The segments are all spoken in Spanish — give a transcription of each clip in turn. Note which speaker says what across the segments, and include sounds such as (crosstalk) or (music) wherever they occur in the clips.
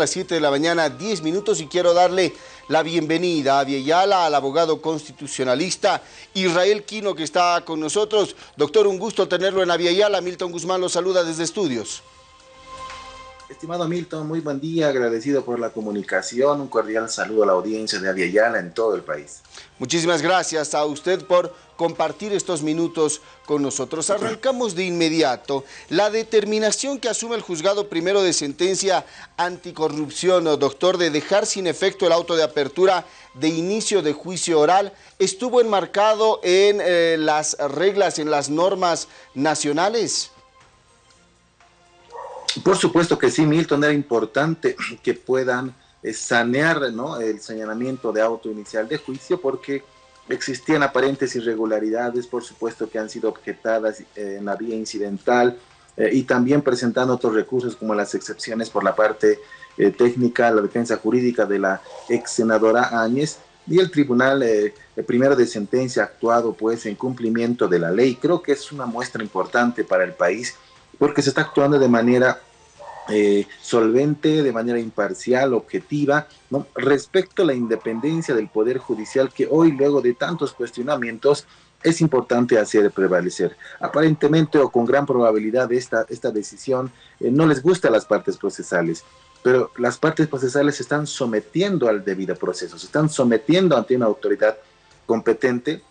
Speaker 1: las 7 de la mañana, 10 minutos y quiero darle la bienvenida a Vieyala, al abogado constitucionalista Israel Quino que está con nosotros. Doctor, un gusto tenerlo en Aviala. Milton Guzmán lo saluda desde estudios.
Speaker 2: Estimado Milton, muy buen día, agradecido por la comunicación, un cordial saludo a la audiencia de Aviala en todo el país.
Speaker 1: Muchísimas gracias a usted por compartir estos minutos con nosotros. Arrancamos de inmediato. La determinación que asume el juzgado primero de sentencia anticorrupción, doctor, de dejar sin efecto el auto de apertura de inicio de juicio oral, estuvo enmarcado en eh, las reglas, en las normas nacionales.
Speaker 2: Por supuesto que sí, Milton, era importante (clears throat) que puedan eh, sanear el señalamiento de auto inicial de juicio porque existían aparentes irregularidades, por supuesto que han sido objetadas eh, en la vía incidental eh, y también presentando otros recursos como las excepciones por la parte técnica, la defensa jurídica de la ex senadora Áñez y el tribunal primero de sentencia actuado pues en cumplimiento de la ley. Creo que es una muestra importante para el país porque se está actuando de manera eh, solvente, de manera imparcial, objetiva, respecto a la independencia del Poder Judicial que hoy, luego de tantos cuestionamientos, es importante hacer prevalecer. Aparentemente o con gran probabilidad esta, esta decisión eh, no les gusta a las partes procesales, pero las partes procesales se están sometiendo al debido proceso, se están sometiendo ante una autoridad competente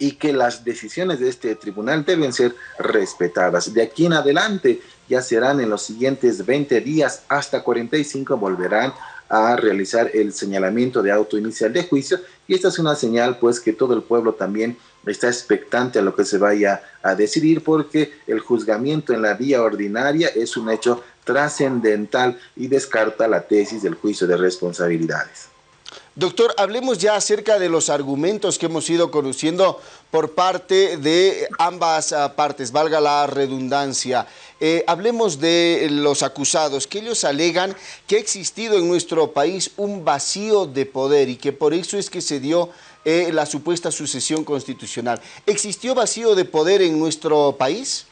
Speaker 2: y que las decisiones de este tribunal deben ser respetadas. De aquí en adelante ya serán en los siguientes 20 días hasta 45 volverán a realizar el señalamiento de auto inicial de juicio y esta es una señal pues que todo el pueblo también está expectante a lo que se vaya a decidir porque el juzgamiento en la vía ordinaria es un hecho trascendental y descarta la tesis del juicio de responsabilidades.
Speaker 1: Doctor, hablemos ya acerca de los argumentos que hemos ido conociendo por parte de ambas ah, partes, valga la redundancia. Eh, hablemos de los acusados, que ellos alegan que ha existido en nuestro país un vacío de poder y que por eso es que se dio eh, la supuesta sucesión constitucional. ¿Existió vacío de poder en nuestro país?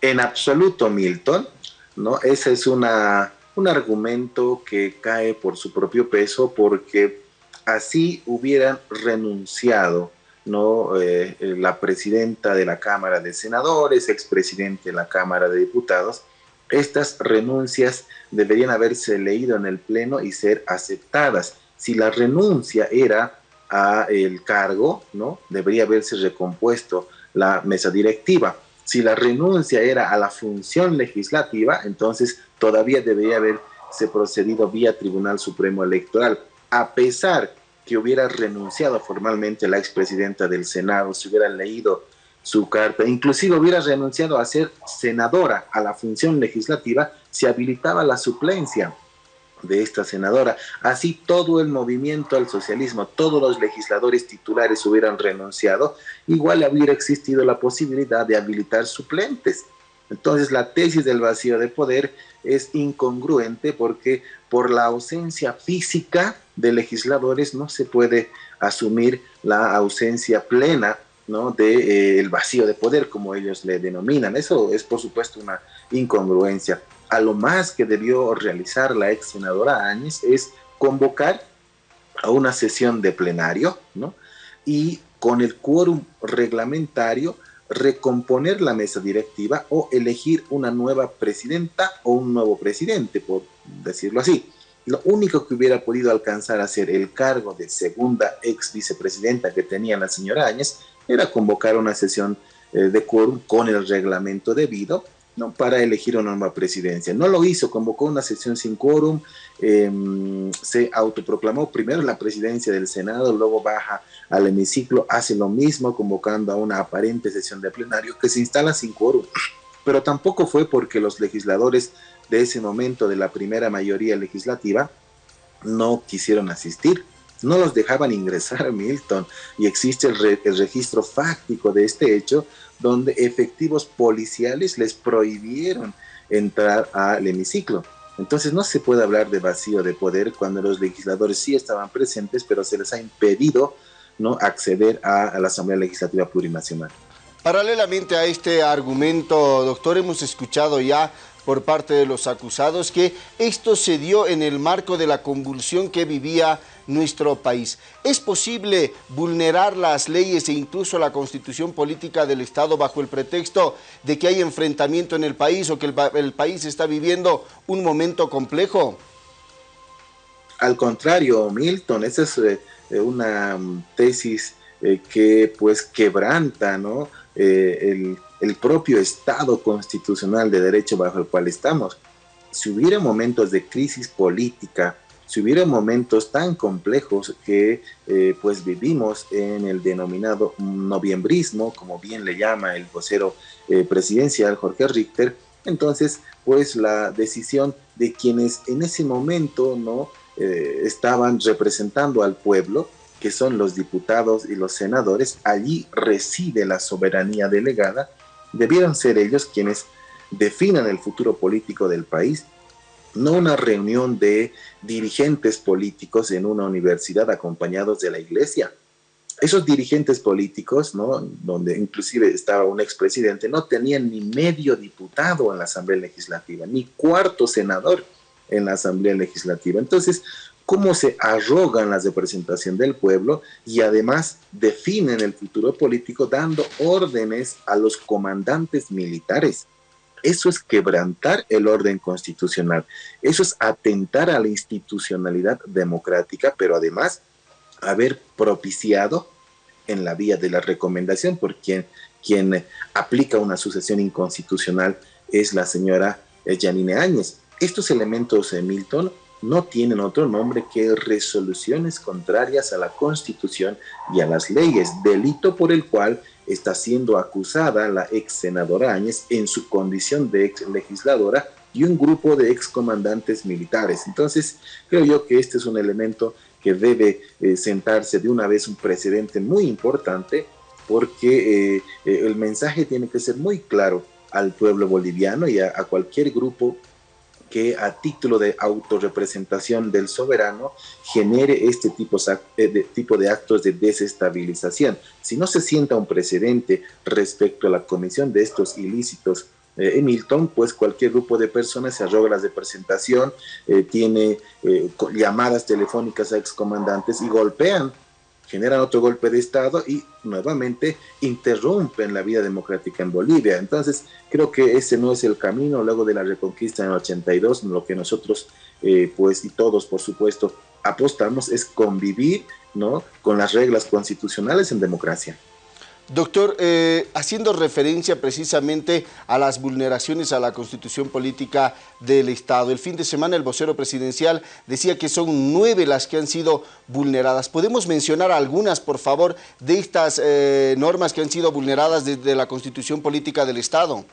Speaker 2: En absoluto, Milton. ¿no? Esa es una un argumento que cae por su propio peso porque así hubieran renunciado ¿no? Eh, la presidenta de la Cámara de Senadores, expresidente de la Cámara de Diputados, estas renuncias deberían haberse leído en el Pleno y ser aceptadas. Si la renuncia era a el cargo, ¿no? Debería haberse recompuesto la mesa directiva. Si la renuncia era a la función legislativa, entonces todavía debería haberse procedido vía Tribunal Supremo Electoral. A pesar que hubiera renunciado formalmente la expresidenta del Senado, si hubiera leído su carta, inclusive hubiera renunciado a ser senadora a la función legislativa, se habilitaba la suplencia de esta senadora. Así todo el movimiento al socialismo, todos los legisladores titulares hubieran renunciado, igual hubiera existido la posibilidad de habilitar suplentes. Entonces la tesis del vacío de poder es incongruente porque por la ausencia física de legisladores no se puede asumir la ausencia plena ¿no? del de, vacío de poder, como ellos le denominan. Eso es por supuesto una incongruencia a lo más que debió realizar la ex senadora Áñez es convocar a una sesión de plenario, ¿no? Y con el quórum reglamentario recomponer la mesa directiva o elegir una nueva presidenta o un nuevo presidente, por decirlo así. Lo único que hubiera podido alcanzar a ser el cargo de segunda ex vicepresidenta que tenía la señora Áñez era convocar una sesión eh, de quórum con el reglamento debido ¿no? para elegir una nueva presidencia. No lo hizo, convocó una sesión sin quórum, em, se autoproclamó primero la presidencia del Senado, luego baja al hemiciclo, hace lo mismo, convocando a una aparente sesión de plenario que se instala sin quórum. Pero tampoco fue porque los legisladores de ese momento de la primera mayoría legislativa no quisieron asistir no los dejaban ingresar (laughs) Milton y existe el, el, registro fáctico de este hecho donde efectivos policiales les prohibieron entrar al hemiciclo. Entonces no se puede hablar de vacío de poder cuando los legisladores sí estaban presentes, pero se les ha impedido ¿no? acceder a, a la Asamblea Legislativa Plurinacional.
Speaker 1: Paralelamente a este argumento, doctor, hemos escuchado ya por parte de los acusados que esto se dio en el marco de la convulsión que vivía nuestro país. ¿Es posible vulnerar las leyes e incluso la constitución política del Estado bajo el pretexto de que hay enfrentamiento en el país o que el, país está viviendo un momento complejo?
Speaker 2: Al contrario, Milton, esa es eh, una mm, tesis eh, que pues quebranta ¿no? Eh, el, el propio Estado constitucional de derecho bajo el cual estamos. Si hubiera momentos de crisis política, si hubiera momentos tan complejos que eh, pues vivimos en el denominado noviembrismo, como bien le llama el vocero eh, presidencial Jorge Richter, entonces pues la decisión de quienes en ese momento no eh, estaban representando al pueblo, que son los diputados y los senadores, allí reside la soberanía delegada, debieron ser ellos quienes definan el futuro político del país no una reunión de dirigentes políticos en una universidad acompañados de la iglesia. Esos dirigentes políticos, ¿no? donde inclusive estaba un expresidente, no tenían ni medio diputado en la Asamblea Legislativa, ni cuarto senador en la Asamblea Legislativa. Entonces, ¿cómo se arrogan la representación del pueblo y además definen el futuro político dando órdenes a los comandantes militares? Eso es quebrantar el orden constitucional. Eso es atentar a la institucionalidad democrática, pero además haber propiciado en la vía de la recomendación por quien, quien aplica una sucesión inconstitucional es la señora Janine Áñez. Estos elementos, de Milton, no tienen otro nombre que resoluciones contrarias a la Constitución y a las leyes, delito por el cual está siendo acusada la ex senadora Áñez en su condición de ex legisladora y un grupo de ex comandantes militares. Entonces, creo yo que este es un elemento que debe eh, sentarse de una vez un precedente muy importante porque eh, eh, el mensaje tiene que ser muy claro al pueblo boliviano y a cualquier grupo que a título de autorrepresentación del soberano genere este tipo, eh, de, tipo de actos de desestabilización. Si no se sienta un precedente respecto a la comisión de estos ilícitos eh, en pues cualquier grupo de personas se arroga la representación, eh, tiene llamadas telefónicas a excomandantes y golpean generan otro golpe de Estado y nuevamente interrumpen la vida democrática en Bolivia. Entonces, creo que ese no es el camino luego de la reconquista en el 82, lo que nosotros, eh, pues, y todos, por supuesto, apostamos es convivir, ¿no?, con las reglas constitucionales en democracia.
Speaker 1: Doctor, eh, haciendo referencia precisamente a las vulneraciones a la constitución política del Estado, el fin de semana el vocero presidencial decía que son nueve las que han sido vulneradas. ¿Podemos mencionar algunas, por favor, de estas eh, normas que han sido vulneradas desde la constitución política del Estado?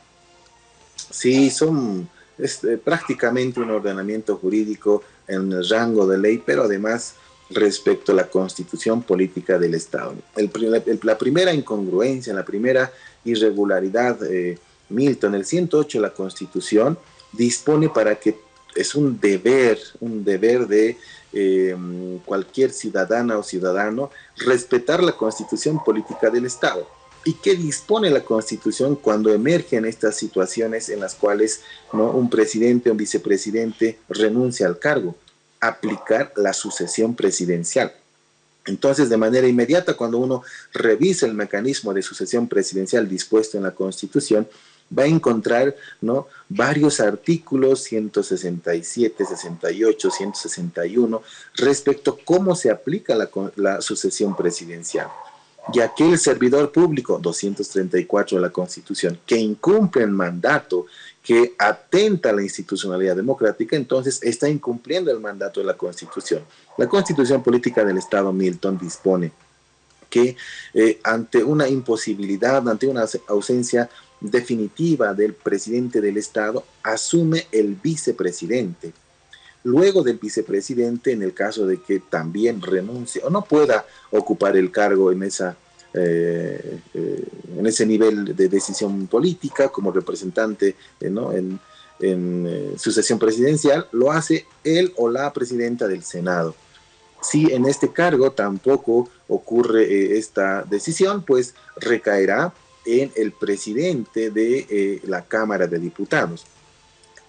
Speaker 2: Sí, son eh, prácticamente un ordenamiento jurídico en el rango de ley, pero además respecto a la constitución política del Estado. la primera incongruencia, la primera irregularidad, eh, Milton, el 108 de la constitución dispone para que es un deber, un deber de eh, cualquier ciudadana o ciudadano respetar la constitución política del Estado. ¿Y qué dispone la Constitución cuando emergen estas situaciones en las cuales ¿no? un presidente o un vicepresidente renuncia al cargo? Aplicar la sucesión presidencial. Entonces, de manera inmediata, cuando uno revisa el mecanismo de sucesión presidencial dispuesto en la Constitución, va a encontrar ¿no? varios artículos 167, 68, 161 respecto a cómo se aplica la, la sucesión presidencial. Y aquel servidor público, 234 de la Constitución, que incumple el mandato que atenta a la institucionalidad democrática, entonces está incumpliendo el mandato de la Constitución. La Constitución Política del Estado Milton dispone que eh, ante una imposibilidad, ante una ausencia definitiva del presidente del Estado, asume el vicepresidente. Luego del vicepresidente, en el caso de que también renuncie o no pueda ocupar el cargo en esa eh, eh, en ese nivel de decisión política como representante eh, en, en sucesión presidencial, lo hace él o la presidenta del Senado. Si en este cargo tampoco ocurre esta decisión, pues recaerá en el presidente de la Cámara de Diputados.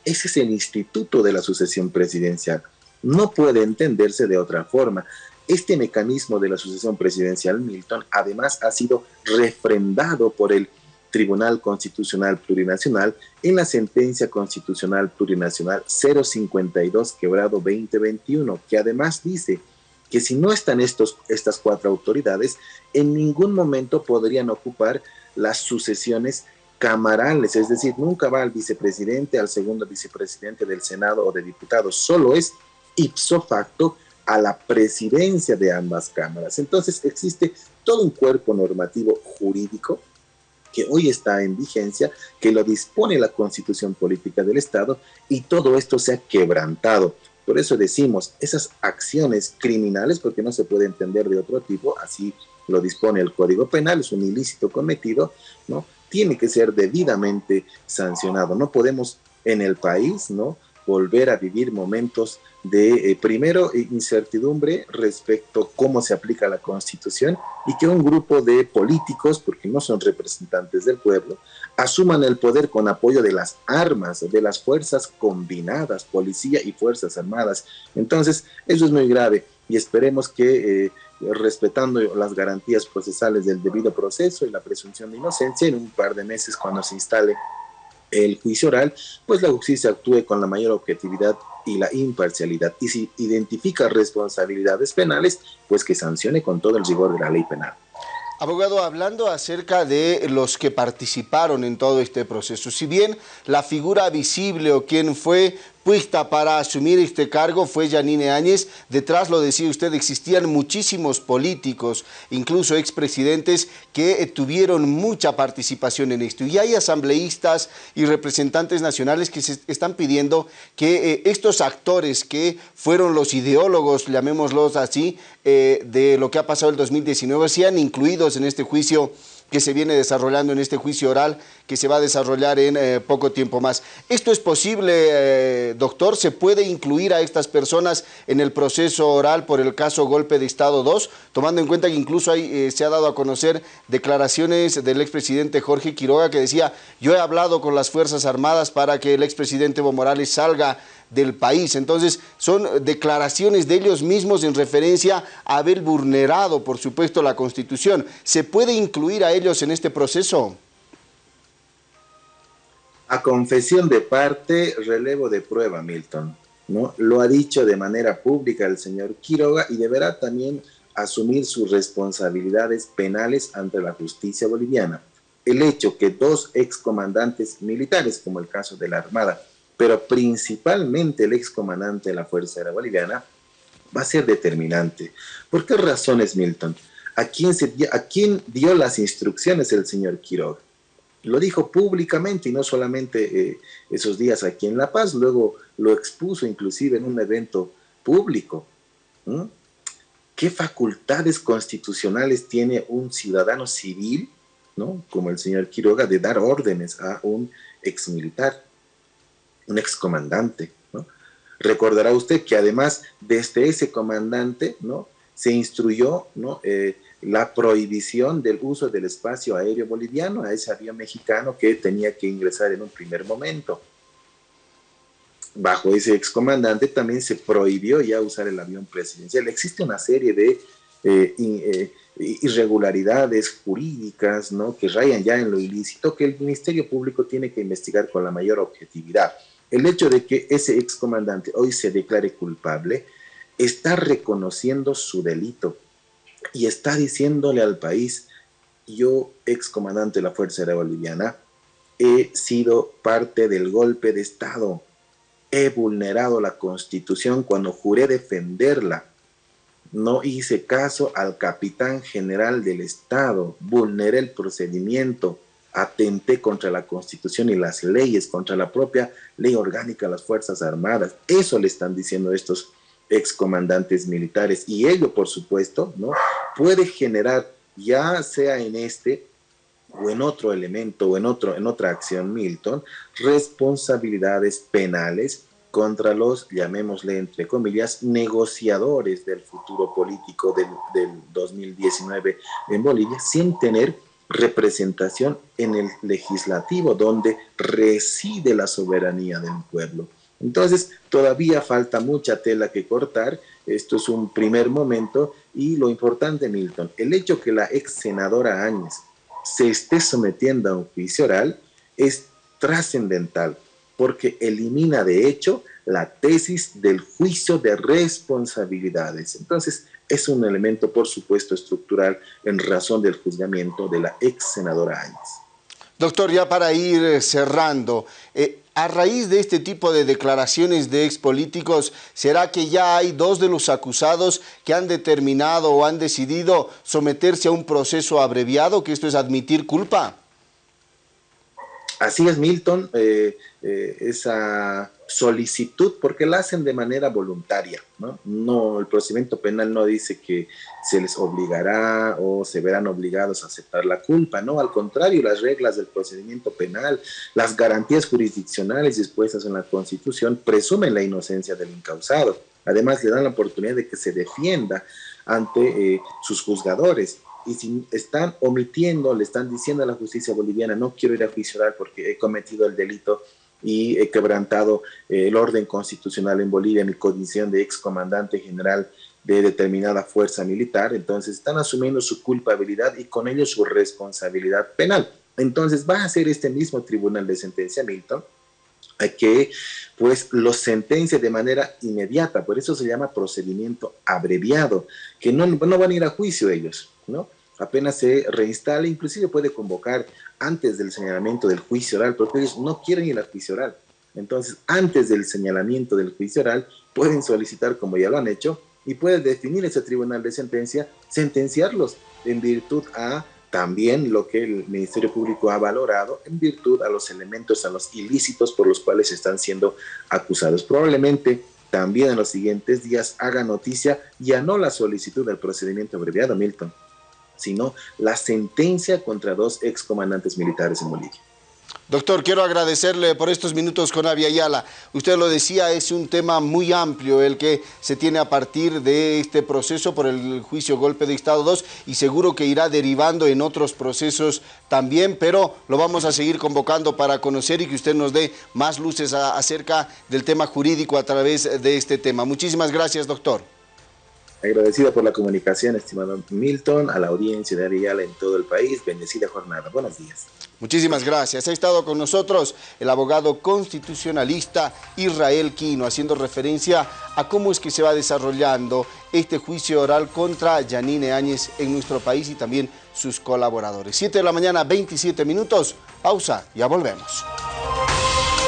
Speaker 2: Ese es el instituto de la sucesión presidencial. No puede entenderse de otra forma. Este mecanismo de la sucesión presidencial, Milton, además ha sido refrendado por el Tribunal Constitucional Plurinacional en la sentencia constitucional plurinacional 052 quebrado 2021, que además dice que si no están estos, estas cuatro autoridades, en ningún momento podrían ocupar las sucesiones camarales, es decir, nunca va al vicepresidente, al segundo vicepresidente del Senado o de diputados, solo es ipso facto a la presidencia de ambas cámaras. Entonces existe todo un cuerpo normativo jurídico que hoy está en vigencia, que lo dispone la constitución política del Estado y todo esto se ha quebrantado. Por eso decimos, esas acciones criminales, porque no se puede entender de otro tipo, así lo dispone el Código Penal, es un ilícito cometido, ¿no? Tiene que ser debidamente sancionado. No podemos en el país, ¿no? Volver a vivir momentos de, eh, primero, incertidumbre respecto a cómo se aplica la Constitución y que un grupo de políticos, porque no son representantes del pueblo, asuman el poder con apoyo de las armas, de las fuerzas combinadas, policía y fuerzas armadas. Entonces, eso es muy grave y esperemos que, eh, respetando las garantías procesales del debido proceso y la presunción de inocencia, en un par de meses, cuando se instale el juicio oral, pues la justicia actúe con la mayor objetividad y la imparcialidad. Y si identifica responsabilidades penales, pues que sancione con todo el rigor de la ley penal.
Speaker 1: Abogado, hablando acerca de los que participaron en todo este proceso, si bien la figura visible o quien fue puesta para asumir este cargo fue Janine Áñez. Detrás, lo decía usted, existían muchísimos políticos, incluso expresidentes, que eh, tuvieron mucha participación en esto. Y hay asambleístas y representantes nacionales que se están pidiendo que eh, estos actores que fueron los ideólogos, llamémoslos así, eh, de lo que ha pasado el 2019, sean incluidos en este juicio que se viene desarrollando en este juicio oral que se va a desarrollar en eh, poco tiempo más. ¿Esto es posible, eh, doctor? ¿Se puede incluir a estas personas en el proceso oral por el caso Golpe de Estado 2? Tomando en cuenta que incluso eh, se ha dado a conocer declaraciones del expresidente Jorge Quiroga que decía, yo he hablado con las Fuerzas Armadas para que el expresidente Evo Morales salga del país. Entonces, son declaraciones de ellos mismos en referencia a haber vulnerado, por supuesto, la Constitución. ¿Se puede incluir a ellos en este proceso?
Speaker 2: A confesión de parte, relevo de prueba, Milton. ¿no? Lo ha dicho de manera pública el señor Quiroga y deberá también asumir sus responsabilidades penales ante la justicia boliviana. El hecho que dos excomandantes militares, como el caso de la Armada, pero principalmente el excomandante de la Fuerza Aérea Boliviana, va a ser determinante. ¿Por qué razones, Milton? ¿A quién, se, ¿A quién dio las instrucciones el señor Quiroga? Lo dijo públicamente y no solamente eh, esos días aquí en La Paz, luego lo expuso inclusive en un evento público. ¿Qué facultades constitucionales tiene un ciudadano civil, ¿no? como el señor Quiroga, de dar órdenes a un exmilitar? Un excomandante. Recordará usted que además desde ese comandante, ¿no? Se instruyó, ¿no? Eh, la prohibición del uso del espacio aéreo boliviano a ese avión mexicano que tenía que ingresar en un primer momento. Bajo ese excomandante también se prohibió ya usar el avión presidencial. Existe una serie de eh, eh, irregularidades jurídicas ¿no? que rayan ya en lo ilícito que el Ministerio Público tiene que investigar con la mayor objetividad. El hecho de que ese excomandante hoy se declare culpable está reconociendo su delito y está diciéndole al país, yo, excomandante de la Fuerza Aérea Boliviana, he sido parte del golpe de Estado, he vulnerado la Constitución cuando juré defenderla, no hice caso al capitán general del Estado, vulneré el procedimiento, atenté contra la Constitución y las leyes, contra la propia ley orgánica de las Fuerzas Armadas. Eso le están diciendo estos excomandantes militares. Y ello, por supuesto, ¿no? puede generar, ya sea en este o en otro elemento o en, otro, en otra acción, Milton, responsabilidades penales contra los, llamémosle entre comillas, negociadores del futuro político del, del 2019 en Bolivia, sin tener representación en el legislativo, donde reside la soberanía del pueblo. Entonces, todavía falta mucha tela que cortar. Esto es un primer momento y lo importante, Milton, el hecho que la ex senadora Áñez se esté sometiendo a un juicio oral es trascendental porque elimina de hecho la tesis del juicio de responsabilidades. Entonces, es un elemento, por supuesto, estructural en razón del juzgamiento de la ex senadora Áñez.
Speaker 1: Doctor, ya para ir cerrando, eh, a raíz de este tipo de declaraciones de ex políticos, ¿será que ya hay dos de los acusados que han determinado o han decidido someterse a un proceso abreviado, que esto es admitir culpa?
Speaker 2: Así es, Milton, eh, eh, esa solicitud, porque la hacen de manera voluntaria, ¿no? No, el procedimiento penal no dice que se les obligará o se verán obligados a aceptar la culpa, no, al contrario, las reglas del procedimiento penal, las garantías jurisdiccionales dispuestas en la Constitución presumen la inocencia del incausado. Además, le dan la oportunidad de que se defienda ante eh, sus juzgadores y si están omitiendo, le están diciendo a la justicia boliviana, no quiero ir a juicio porque he cometido el delito y he quebrantado eh, el orden constitucional en Bolivia, mi condición de ex comandante general de determinada fuerza militar, entonces están asumiendo su culpabilidad y con ello su responsabilidad penal. Entonces va a ser este mismo tribunal de sentencia, Milton, que pues los sentencia de manera inmediata, por eso se llama procedimiento abreviado, que no, no van a ir a juicio ellos, ¿no? Apenas se reinstala, inclusive puede convocar antes del señalamiento del juicio oral, porque ellos no quieren ir al juicio oral. Entonces, antes del señalamiento del juicio oral, pueden solicitar, como ya lo han hecho, y puede definir ese tribunal de sentencia, sentenciarlos en virtud a también lo que el Ministerio Público ha valorado en virtud a los elementos, a los ilícitos por los cuales están siendo acusados. Probablemente también en los siguientes días haga noticia ya no la solicitud del procedimiento abreviado, Milton, sino la sentencia contra dos excomandantes militares en Bolivia.
Speaker 1: Doctor, quiero agradecerle por estos minutos con Avia Ayala. Usted lo decía, es un tema muy amplio el que se tiene a partir de este proceso por el juicio golpe de Estado 2 y seguro que irá derivando en otros procesos también, pero lo vamos a seguir convocando para conocer y que usted nos dé más luces acerca del tema jurídico a través de este tema. Muchísimas gracias, doctor.
Speaker 2: Agradecido por la comunicación, estimado Milton, a la audiencia de Ariala en todo el país. Bendecida jornada. Buenos días.
Speaker 1: Muchísimas gracias. Ha estado con nosotros el abogado constitucionalista Israel Quino, haciendo referencia a cómo es que se va desarrollando este juicio oral contra Yanine Áñez en nuestro país y también sus colaboradores. 7 de la mañana, 27 minutos. Pausa, ya volvemos.